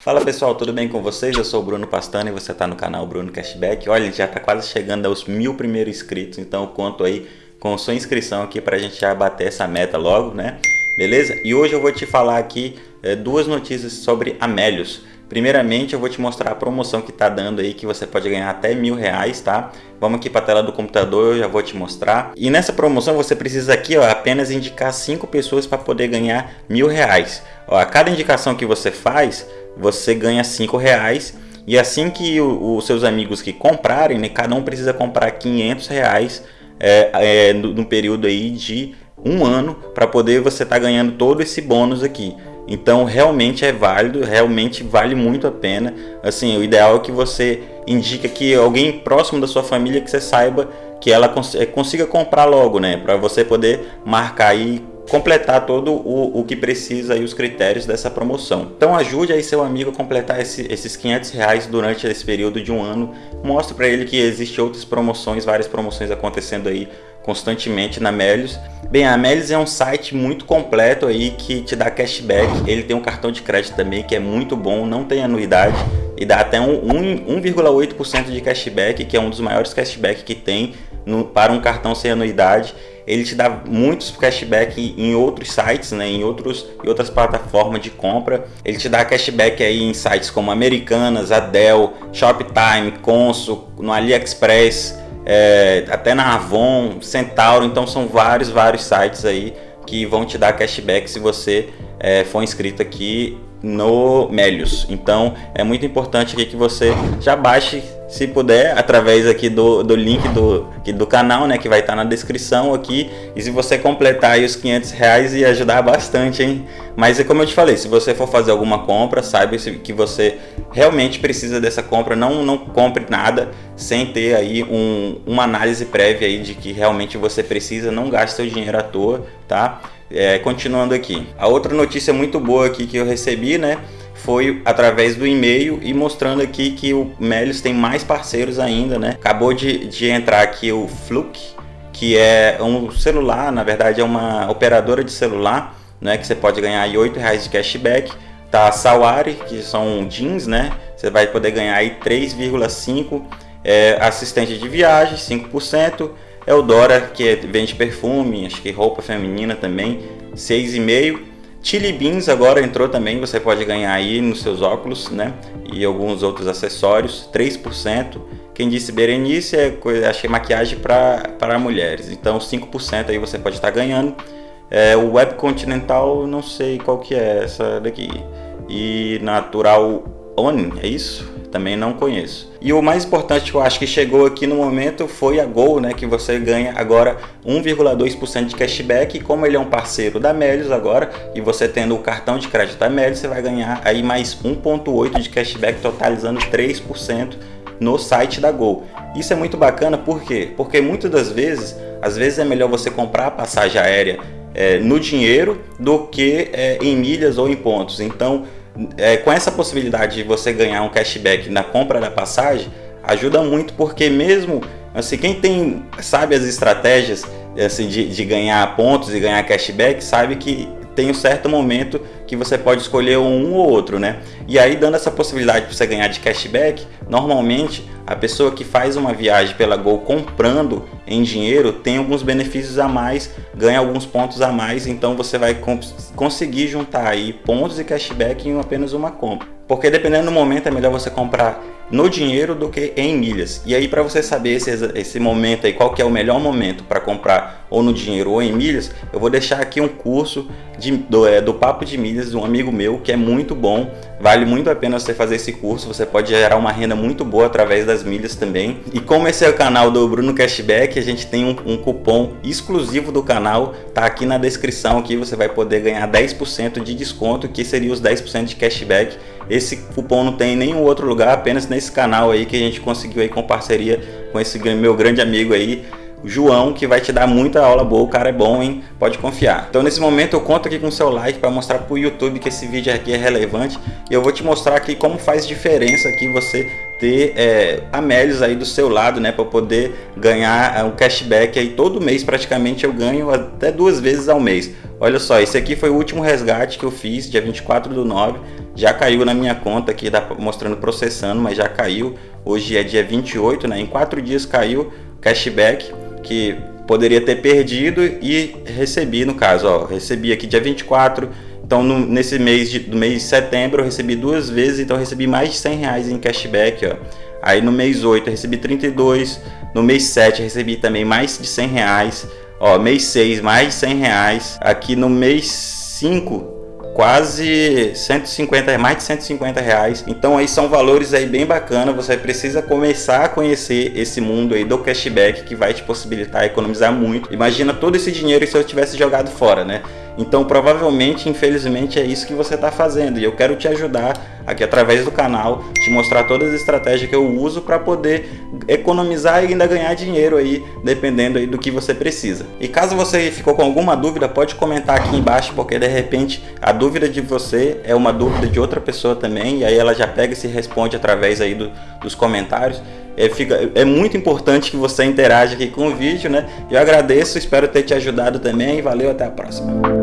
Fala pessoal, tudo bem com vocês? Eu sou o Bruno Pastano e você está no canal Bruno Cashback. Olha, já está quase chegando aos mil primeiros inscritos, então eu conto aí com sua inscrição aqui para a gente já bater essa meta logo, né? Beleza? E hoje eu vou te falar aqui é, duas notícias sobre Amélios. Primeiramente eu vou te mostrar a promoção que está dando aí que você pode ganhar até mil reais, tá? Vamos aqui para a tela do computador, eu já vou te mostrar. E nessa promoção você precisa aqui ó, apenas indicar cinco pessoas para poder ganhar mil reais. Ó, a cada indicação que você faz você ganha cinco reais e assim que os seus amigos que comprarem, né, cada um precisa comprar 500 reais é, é, no, no, período aí de um ano para poder você estar tá ganhando todo esse bônus aqui. Então realmente é válido, realmente vale muito a pena. Assim, o ideal é que você indique que alguém próximo da sua família que você saiba que ela cons é, consiga comprar logo, né? Para você poder marcar aí completar todo o, o que precisa e os critérios dessa promoção. Então ajude aí seu amigo a completar esse, esses 500 reais durante esse período de um ano. Mostre para ele que existe outras promoções, várias promoções acontecendo aí constantemente na Melios. Bem, a Melios é um site muito completo aí que te dá cashback. Ele tem um cartão de crédito também que é muito bom, não tem anuidade e dá até um, um 1,8% de cashback, que é um dos maiores cashback que tem no, para um cartão sem anuidade ele te dá muitos cashback em outros sites, né, em, outros, em outras plataformas de compra. Ele te dá cashback aí em sites como Americanas, Adel, Shoptime, Consul, no AliExpress, é, até na Avon, Centauro. Então são vários, vários sites aí que vão te dar cashback se você é, for inscrito aqui no Melios. Então é muito importante aqui que você já baixe se puder, através aqui do, do link do, do canal, né, que vai estar tá na descrição aqui, e se você completar aí os 500 reais ia ajudar bastante, hein? Mas é como eu te falei, se você for fazer alguma compra, saiba que você realmente precisa dessa compra, não, não compre nada sem ter aí um, uma análise prévia aí de que realmente você precisa, não gaste seu dinheiro à toa, tá? É, continuando aqui, a outra notícia muito boa aqui que eu recebi, né, foi através do e-mail e mostrando aqui que o Melios tem mais parceiros ainda, né? Acabou de, de entrar aqui o Fluke, que é um celular, na verdade é uma operadora de celular, né? Que você pode ganhar aí R$ reais de cashback. Tá a Sawari, que são jeans, né? Você vai poder ganhar aí 3,5 é, assistente de viagem, 5%. Eudora, que vende perfume, acho que roupa feminina também, 6,5%. Chili Beans agora entrou também, você pode ganhar aí nos seus óculos, né? E alguns outros acessórios, 3%. Quem disse Berenice é, é maquiagem para mulheres, então 5% aí você pode estar ganhando. É, o Web Continental, não sei qual que é essa daqui. E Natural On, é isso? Também não conheço. E o mais importante que eu acho que chegou aqui no momento foi a Gol, né, que você ganha agora 1,2% de cashback e como ele é um parceiro da Melios agora e você tendo o cartão de crédito da Melios, você vai ganhar aí mais 1,8% de cashback totalizando 3% no site da Gol. Isso é muito bacana, por quê? Porque muitas das vezes, às vezes é melhor você comprar a passagem aérea é, no dinheiro do que é, em milhas ou em pontos. Então, é, com essa possibilidade de você ganhar um cashback na compra da passagem, ajuda muito porque mesmo assim, quem tem sabe as estratégias assim, de, de ganhar pontos e ganhar cashback, sabe que tem um certo momento que você pode escolher um ou outro, né? E aí dando essa possibilidade para você ganhar de cashback, normalmente a pessoa que faz uma viagem pela Gol comprando em dinheiro tem alguns benefícios a mais, ganha alguns pontos a mais, então você vai conseguir juntar aí pontos e cashback em apenas uma compra. Porque dependendo do momento é melhor você comprar no dinheiro do que em milhas. E aí para você saber esse, esse momento aí, qual que é o melhor momento para comprar ou no dinheiro ou em milhas, eu vou deixar aqui um curso de, do, é, do Papo de Milhas de um amigo meu que é muito bom, vale muito a pena você fazer esse curso, você pode gerar uma renda muito boa através das milhas também. E como esse é o canal do Bruno Cashback, a gente tem um, um cupom exclusivo do canal, tá aqui na descrição aqui, você vai poder ganhar 10% de desconto, que seria os 10% de cashback. Esse cupom não tem em nenhum outro lugar, apenas nesse canal aí que a gente conseguiu aí com parceria com esse meu grande amigo aí, João, que vai te dar muita aula boa, o cara é bom, hein? Pode confiar. Então nesse momento eu conto aqui com seu like para mostrar para o YouTube que esse vídeo aqui é relevante e eu vou te mostrar aqui como faz diferença aqui você ter é, amélios aí do seu lado, né, para poder ganhar um cashback aí todo mês praticamente eu ganho até duas vezes ao mês. Olha só, esse aqui foi o último resgate que eu fiz, dia 24 do 9, já caiu na minha conta aqui, dá mostrando processando, mas já caiu. Hoje é dia 28, né? Em quatro dias caiu cashback que poderia ter perdido e recebi no caso, ó, recebi aqui dia 24 então, no, nesse mês de, do mês de setembro, eu recebi duas vezes, então recebi mais de 100 reais em cashback, ó. Aí no mês 8 eu recebi 32, no mês 7 eu recebi também mais de 100 reais, ó, mês 6 mais de 100 reais, aqui no mês 5 quase 150, mais de 150 reais. Então aí são valores aí bem bacana. Você precisa começar a conhecer esse mundo aí do cashback que vai te possibilitar economizar muito. Imagina todo esse dinheiro se eu tivesse jogado fora, né? Então provavelmente, infelizmente, é isso que você está fazendo e eu quero te ajudar aqui através do canal, te mostrar todas as estratégias que eu uso para poder economizar e ainda ganhar dinheiro aí, dependendo aí do que você precisa. E caso você ficou com alguma dúvida, pode comentar aqui embaixo, porque de repente a dúvida de você é uma dúvida de outra pessoa também, e aí ela já pega e se responde através aí do, dos comentários. É, fica, é muito importante que você interaja aqui com o vídeo, né? Eu agradeço, espero ter te ajudado também. Valeu, até a próxima.